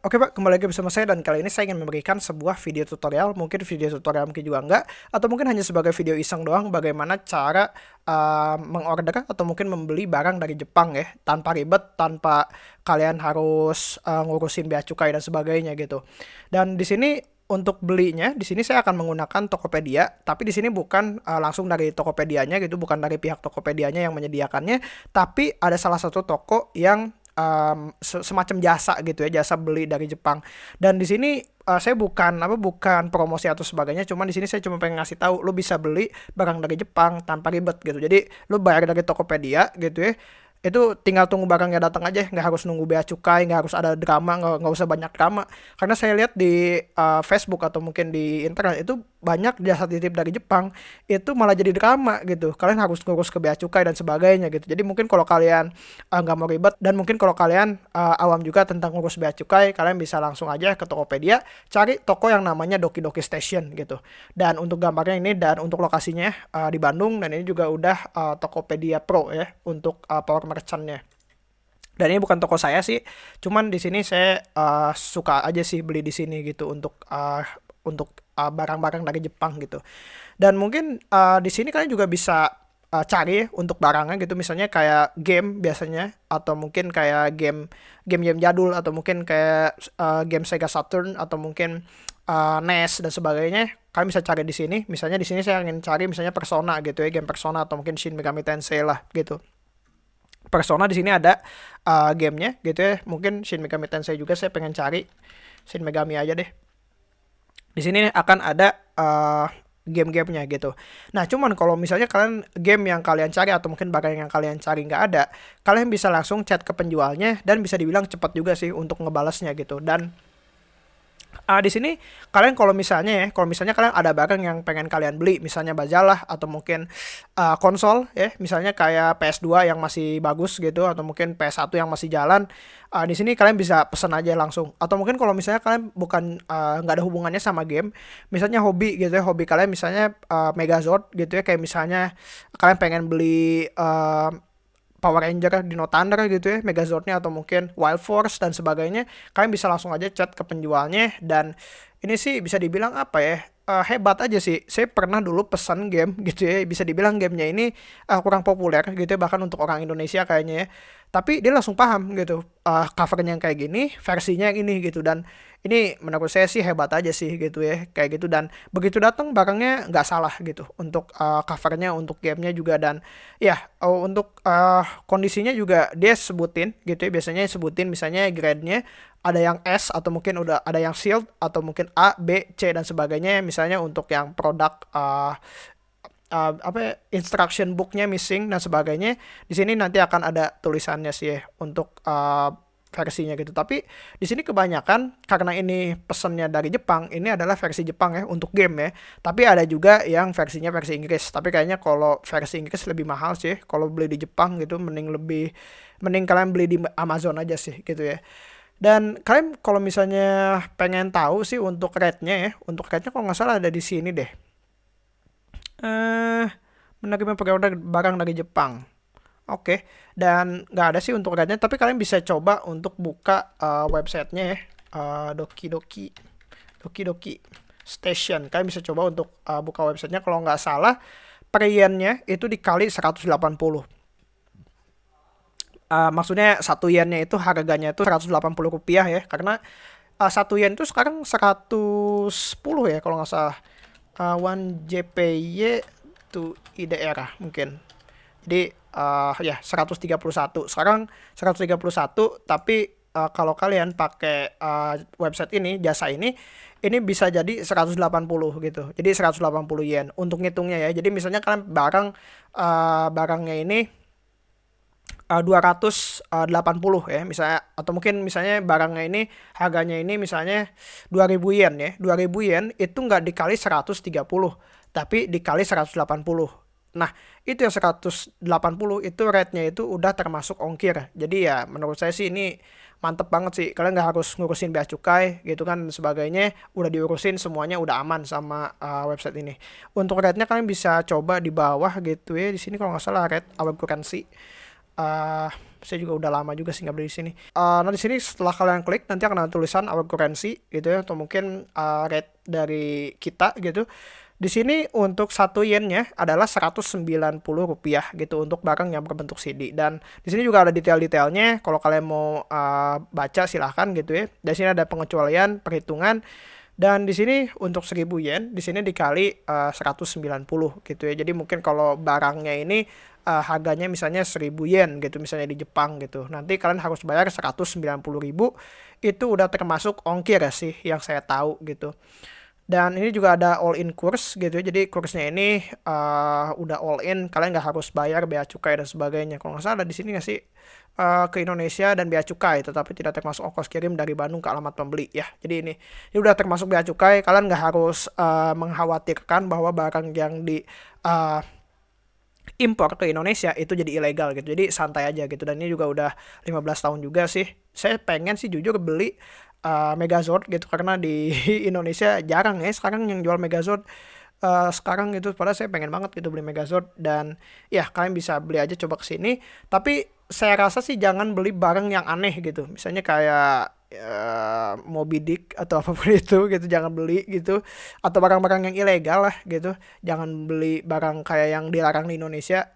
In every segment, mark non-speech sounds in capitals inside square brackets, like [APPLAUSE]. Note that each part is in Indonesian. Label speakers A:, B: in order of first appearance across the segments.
A: Oke Pak, kembali lagi bersama saya dan kali ini saya ingin memberikan sebuah video tutorial, mungkin video tutorial mungkin juga enggak, atau mungkin hanya sebagai video iseng doang bagaimana cara uh, mengorder atau mungkin membeli barang dari Jepang ya, tanpa ribet, tanpa kalian harus uh, ngurusin bea cukai dan sebagainya gitu. Dan di sini untuk belinya di sini saya akan menggunakan Tokopedia, tapi di sini bukan uh, langsung dari Tokopedia-nya gitu, bukan dari pihak Tokopedia-nya yang menyediakannya, tapi ada salah satu toko yang um, semacam jasa gitu ya jasa beli dari Jepang. Dan di sini uh, saya bukan apa bukan promosi atau sebagainya cuman di sini saya cuma pengen ngasih tahu lo bisa beli barang dari Jepang tanpa ribet gitu. Jadi lo bayar dari Tokopedia gitu ya itu tinggal tunggu barangnya datang aja nggak harus nunggu bea cukai nggak harus ada drama nggak nggak usah banyak drama. Karena saya lihat di uh, Facebook atau mungkin di internet itu banyak jasa titip dari Jepang itu malah jadi drama gitu. Kalian harus ngurus ke bea cukai dan sebagainya gitu. Jadi mungkin kalau kalian uh, nggak uh, mau ribet dan mungkin kalau kalian uh, awam juga tentang ngurus bea cukai kalian bisa langsung aja ke Tokopedia cari toko yang namanya Doki Doki Station gitu. Dan untuk gambarnya ini dan untuk lokasinya uh, di Bandung dan ini juga udah uh, Tokopedia Pro ya untuk uh, power merchantnya. Dan ini bukan toko saya sih cuman di sini saya uh, suka aja sih beli di sini gitu untuk uh, untuk barang-barang uh, dari Jepang gitu. Dan mungkin uh, di sini kalian juga bisa uh, cari untuk barangnya gitu. Misalnya kayak game biasanya atau mungkin kayak game game-game jadul atau mungkin kayak uh, game Sega Saturn atau mungkin uh, NES dan sebagainya. Kalian bisa cari di sini. Misalnya di sini saya ingin cari misalnya Persona gitu ya game Persona atau mungkin Shin Megami Tensei lah gitu. Persona di sini ada uh, gamenya gitu ya. Mungkin Shin Megami Tensei juga saya pengen cari. Shin Megami aja deh. Di sini akan ada uh, game-gamenya gitu. Nah, cuman kalau misalnya kalian game yang kalian cari atau mungkin barang yang kalian cari nggak ada, kalian bisa langsung chat ke penjualnya dan bisa dibilang cepat juga sih untuk ngebalasnya gitu. Dan uh, di sini kalian kalau misalnya ya, kalau misalnya kalian ada barang yang pengen kalian beli, misalnya majalah atau mungkin uh, konsol ya, misalnya kayak PS2 yang masih bagus gitu atau mungkin PS1 yang masih jalan, uh, di sini kalian bisa pesan aja langsung. Atau mungkin kalau misalnya kalian bukan nggak uh, ada hubungannya sama game, misalnya hobi gitu ya, hobi kalian misalnya uh, Megazord gitu ya, kayak misalnya kalian pengen beli uh, Power Ranger, Dino Thunder gitu ya, Megazordnya atau mungkin Wild Force dan sebagainya, kalian bisa langsung aja chat ke penjualnya dan ini sih bisa dibilang apa ya, uh, hebat aja sih. Saya pernah dulu pesan game [LAUGHS] gitu ya, bisa dibilang gamenya ini uh, kurang populer gitu ya, bahkan untuk orang Indonesia kayaknya ya. Tapi dia langsung paham gitu, uh, covernya yang kayak gini, versinya yang ini gitu dan ini menurut saya sih hebat aja sih gitu ya kayak gitu. Dan begitu datang barangnya nggak salah gitu untuk uh, covernya untuk gamenya juga. Dan ya uh, untuk uh, kondisinya juga dia sebutin gitu ya. Biasanya sebutin misalnya grade-nya ada yang S atau mungkin udah ada yang shield atau mungkin A, B, C dan sebagainya. Misalnya untuk yang produk uh, uh, apa ya, instruction booknya missing dan sebagainya. Di sini nanti akan ada tulisannya sih ya untuk uh, versinya gitu. Tapi di sini kebanyakan karena ini pesannya dari Jepang, ini adalah versi Jepang ya untuk game ya. Tapi ada juga yang versinya versi Inggris. Tapi kayaknya kalau versi Inggris lebih mahal sih. Kalau beli di Jepang gitu mending lebih mending kalian beli di Amazon aja sih gitu ya. Dan kalian kalau misalnya pengen tahu sih untuk rate-nya ya, untuk rate-nya kalau nggak salah ada di sini deh. Eh, menerima pre-order barang dari Jepang. Oke, dan nggak ada sih untuk guide tapi kalian bisa coba untuk buka uh, websitenya ya, uh, Doki Doki, Doki Doki Station. Kalian bisa coba untuk uh, buka websitenya. Kalau nggak salah, per yen-nya itu dikali 180. Uh, maksudnya satu yennya itu harganya itu 180 rupiah ya, karena uh, satu yen itu sekarang 110 ya kalau nggak salah. Uh, one JPY to IDR mungkin. Jadi uh, ya 131. Sekarang 131 tapi uh, kalau kalian pakai uh, website ini, jasa ini ini bisa jadi 180 gitu. Jadi 180 yen untuk ngitungnya ya. Jadi misalnya kalian barang uh, barangnya ini uh, 280 ya misalnya atau mungkin misalnya barangnya ini harganya ini misalnya 2000 yen ya. 2000 yen itu nggak dikali 130 tapi dikali 180 Nah, itu yang 180 itu rate-nya itu udah termasuk ongkir. Jadi ya menurut saya sih ini mantep banget sih. Kalian nggak harus ngurusin bea cukai gitu kan sebagainya. Udah diurusin semuanya udah aman sama uh, website ini. Untuk rate-nya kalian bisa coba di bawah gitu ya. Di sini kalau nggak salah rate our currency. Uh, saya juga udah lama juga sih nggak beli di sini uh, nah di sini setelah kalian klik nanti akan ada tulisan our currency gitu ya atau mungkin uh, rate dari kita gitu di sini untuk satu yennya adalah 190 rupiah gitu untuk barang yang berbentuk CD dan di sini juga ada detail-detailnya. Kalau kalian mau uh, baca silahkan gitu ya. Di sini ada pengecualian, perhitungan dan di sini untuk 1000 yen di sini dikali uh, 190 gitu ya. Jadi mungkin kalau barangnya ini uh, harganya misalnya 1000 yen gitu misalnya di Jepang gitu. Nanti kalian harus bayar 190.000 itu udah termasuk ongkir ya sih yang saya tahu gitu. Dan ini juga ada all in kurs gitu ya. Jadi kursnya ini uh, udah all in, kalian nggak harus bayar bea cukai dan sebagainya. Kalau nggak salah di sini nggak sih uh, ke Indonesia dan bea cukai, tetapi tidak termasuk ongkos kirim dari Bandung ke alamat pembeli ya. Jadi ini ini udah termasuk bea cukai, kalian nggak harus uh, mengkhawatirkan bahwa barang yang di uh, impor ke Indonesia itu jadi ilegal gitu. Jadi santai aja gitu. Dan ini juga udah 15 tahun juga sih. Saya pengen sih jujur beli uh, Megazord gitu karena di [LAUGHS] Indonesia jarang ya sekarang yang jual Megazord. Uh, sekarang gitu padahal saya pengen banget gitu beli Megazord dan ya kalian bisa beli aja coba ke sini tapi saya rasa sih jangan beli barang yang aneh gitu. Misalnya kayak uh, Moby Dick atau [LAUGHS] apa pun itu gitu jangan beli gitu. Atau barang-barang yang ilegal lah gitu. Jangan beli barang kayak yang dilarang di Indonesia.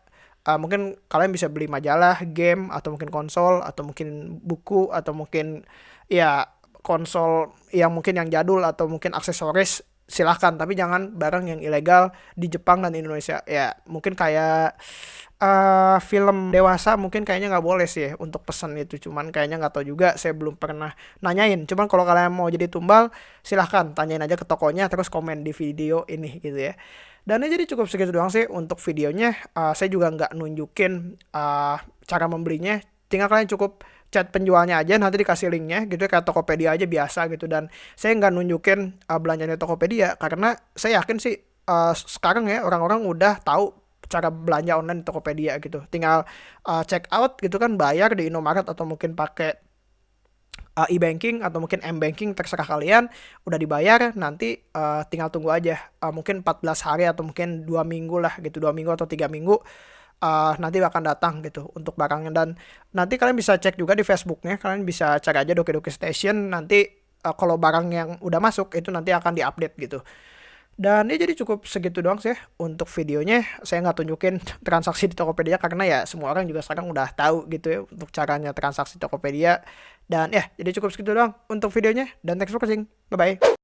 A: Uh, mungkin kalian bisa beli majalah game atau mungkin konsol atau mungkin buku atau mungkin ya konsol yang mungkin yang jadul atau mungkin aksesoris silahkan. Tapi jangan barang yang ilegal di Jepang dan Indonesia. Ya mungkin kayak uh, film dewasa mungkin kayaknya nggak boleh sih untuk pesan itu. Cuman kayaknya nggak tahu juga saya belum pernah nanyain. Cuman kalau kalian mau jadi tumbal silahkan tanyain aja ke tokonya terus komen di video ini gitu ya. Dan ini jadi cukup segitu doang sih untuk videonya. Uh, saya juga nggak nunjukin uh, cara membelinya. Tinggal kalian cukup chat penjualnya aja nanti dikasih linknya gitu kayak Tokopedia aja biasa gitu. Dan saya nggak nunjukin uh, belanjanya Tokopedia karena saya yakin sih uh, sekarang ya orang-orang udah tahu cara belanja online di Tokopedia gitu. Tinggal uh, check out gitu kan bayar di Indomaret atau mungkin pakai uh, e-banking atau mungkin m-banking terserah kalian udah dibayar nanti uh, tinggal tunggu aja. Uh, mungkin 14 hari atau mungkin dua minggu lah gitu dua minggu atau tiga minggu uh, nanti akan datang gitu untuk barangnya dan nanti kalian bisa cek juga di Facebooknya kalian bisa cari aja Doki Doki Station. Nanti uh, kalau barang yang udah masuk itu nanti akan diupdate gitu. Dan ini jadi cukup segitu doang sih untuk videonya. Saya nggak tunjukin [LAUGHS] transaksi di Tokopedia karena ya semua orang juga sekarang udah tahu gitu ya untuk caranya transaksi Tokopedia. Dan ya jadi cukup segitu doang untuk videonya. Dan thanks for watching. Bye bye